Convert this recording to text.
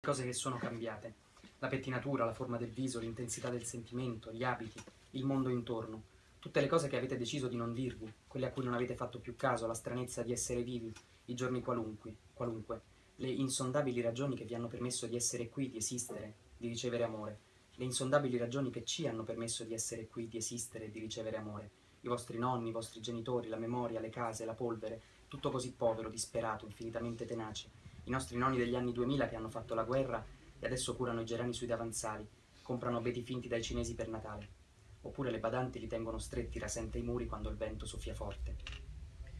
cose che sono cambiate. La pettinatura, la forma del viso, l'intensità del sentimento, gli abiti, il mondo intorno. Tutte le cose che avete deciso di non dirvi, quelle a cui non avete fatto più caso, la stranezza di essere vivi, i giorni qualunque, qualunque, le insondabili ragioni che vi hanno permesso di essere qui, di esistere, di ricevere amore, le insondabili ragioni che ci hanno permesso di essere qui, di esistere di ricevere amore, i vostri nonni, i vostri genitori, la memoria, le case, la polvere, tutto così povero, disperato, infinitamente tenace, i nostri nonni degli anni 2000 che hanno fatto la guerra e adesso curano i gerani sui davanzali, comprano abeti finti dai cinesi per Natale. Oppure le badanti li tengono stretti rasente ai muri quando il vento soffia forte.